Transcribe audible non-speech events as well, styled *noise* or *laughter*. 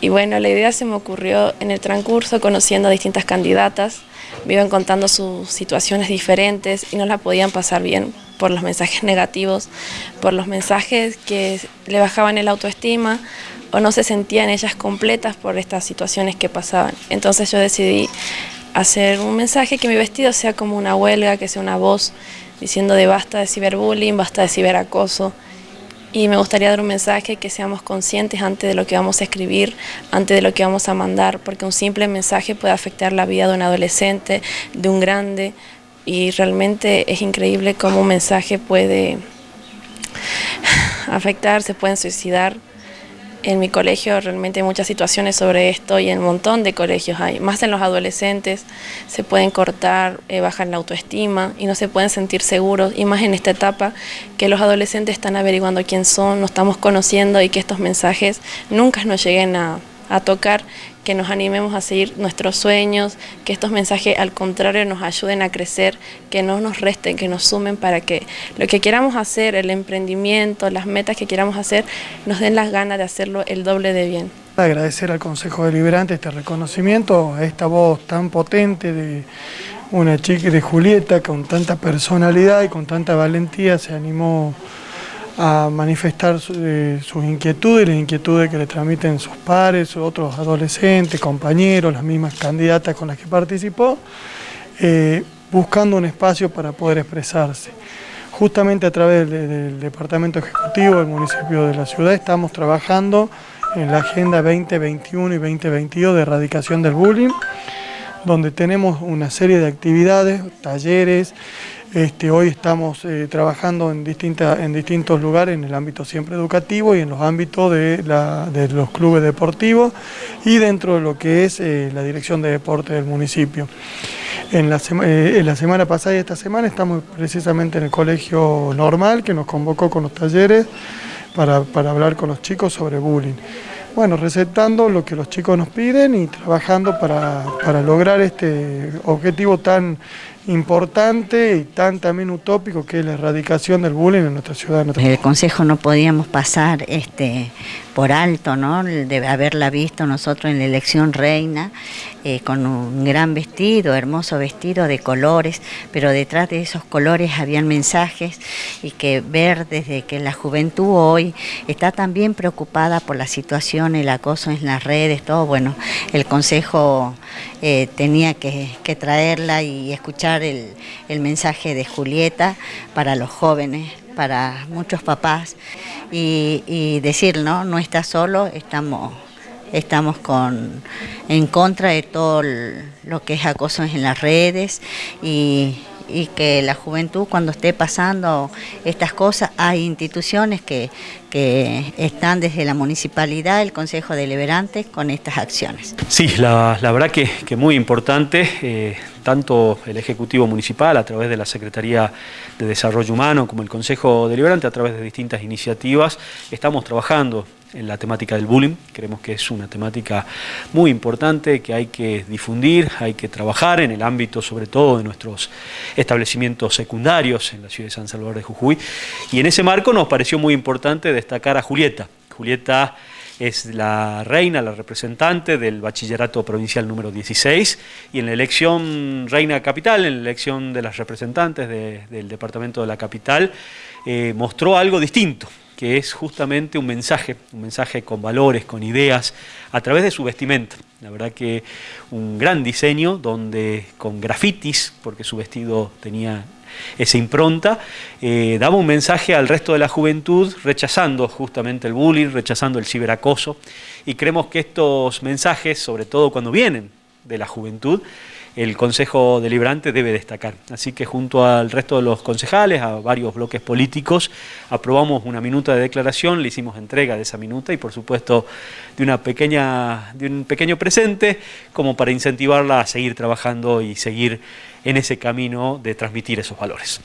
Y bueno, la idea se me ocurrió en el transcurso conociendo a distintas candidatas, me iban contando sus situaciones diferentes y no la podían pasar bien por los mensajes negativos, por los mensajes que le bajaban el autoestima o no se sentían ellas completas por estas situaciones que pasaban. Entonces yo decidí hacer un mensaje que mi vestido sea como una huelga, que sea una voz diciendo de basta de ciberbullying, basta de ciberacoso, y me gustaría dar un mensaje que seamos conscientes antes de lo que vamos a escribir, antes de lo que vamos a mandar, porque un simple mensaje puede afectar la vida de un adolescente, de un grande, y realmente es increíble cómo un mensaje puede *sighs* afectar, se pueden suicidar. En mi colegio realmente hay muchas situaciones sobre esto y en un montón de colegios hay, más en los adolescentes, se pueden cortar, eh, bajan la autoestima y no se pueden sentir seguros, y más en esta etapa que los adolescentes están averiguando quién son, nos estamos conociendo y que estos mensajes nunca nos lleguen a, a tocar, que nos animemos a seguir nuestros sueños, que estos mensajes al contrario nos ayuden a crecer, que no nos resten, que nos sumen para que lo que queramos hacer, el emprendimiento, las metas que queramos hacer, nos den las ganas de hacerlo el doble de bien. Agradecer al Consejo Deliberante este reconocimiento, a esta voz tan potente de una chica de Julieta con tanta personalidad y con tanta valentía se animó a manifestar eh, sus inquietudes, las inquietudes que le transmiten sus pares, otros adolescentes, compañeros, las mismas candidatas con las que participó, eh, buscando un espacio para poder expresarse. Justamente a través del Departamento Ejecutivo del municipio de la ciudad estamos trabajando en la Agenda 2021 y 2022 de erradicación del bullying, donde tenemos una serie de actividades, talleres, este, hoy estamos eh, trabajando en, en distintos lugares, en el ámbito siempre educativo y en los ámbitos de, los clubes deportivos y dentro de lo que es eh, la dirección de deporte del municipio. Eh, en la, semana pasada y esta semana estamos precisamente en el colegio normal que nos convocó con los talleres para, hablar con los chicos sobre bullying. Bueno, recetando lo que los chicos nos piden y trabajando para, para lograr este objetivo tan importante y tan también utópico que es la erradicación del bullying en nuestra ciudad. En El Consejo no podíamos pasar este, por alto, ¿no? de haberla visto nosotros en la elección reina, eh, con un gran vestido, hermoso vestido de colores, pero detrás de esos colores habían mensajes y que ver desde que la juventud hoy está también preocupada por la situación, el acoso en las redes, todo, bueno, el Consejo eh, tenía que, que traerla y escuchar el, mensaje de Julieta para los jóvenes, para muchos papás y, decir, ¿no? No está solo, estamos estamos con, en contra de todo lo que es acoso en las redes y, y, que la juventud cuando esté pasando estas cosas, hay instituciones que, que están desde la municipalidad, el Consejo Deliberante, con estas acciones. Sí, la, verdad que, que muy importante. Eh, tanto el Ejecutivo Municipal a través de la Secretaría de Desarrollo Humano como el Consejo Deliberante a través de distintas iniciativas estamos trabajando en la temática del bullying, creemos que es una temática muy importante que hay que difundir, hay que trabajar en el ámbito sobre todo de nuestros establecimientos secundarios en la ciudad de San Salvador de Jujuy y en ese marco nos pareció muy importante destacar a Julieta. Julieta es la reina, la representante del bachillerato provincial número 16 y en la elección reina capital, en la elección de las representantes del departamento de la capital, eh, mostró algo distinto, que es justamente un mensaje, un mensaje con valores, con ideas, a través de su vestimenta. La verdad que un gran diseño donde con grafitis, porque su vestido tenía esa impronta, eh, daba un mensaje al resto de la juventud rechazando justamente el bullying, rechazando el ciberacoso y creemos que estos mensajes, sobre todo cuando vienen de la juventud, el Consejo Deliberante debe destacar. Así que junto al resto de los concejales, a varios bloques políticos, aprobamos una minuta de declaración, le hicimos entrega de esa minuta y por supuesto de, una pequeña, de un pequeño presente como para incentivarla a seguir trabajando y seguir en ese camino de transmitir esos valores.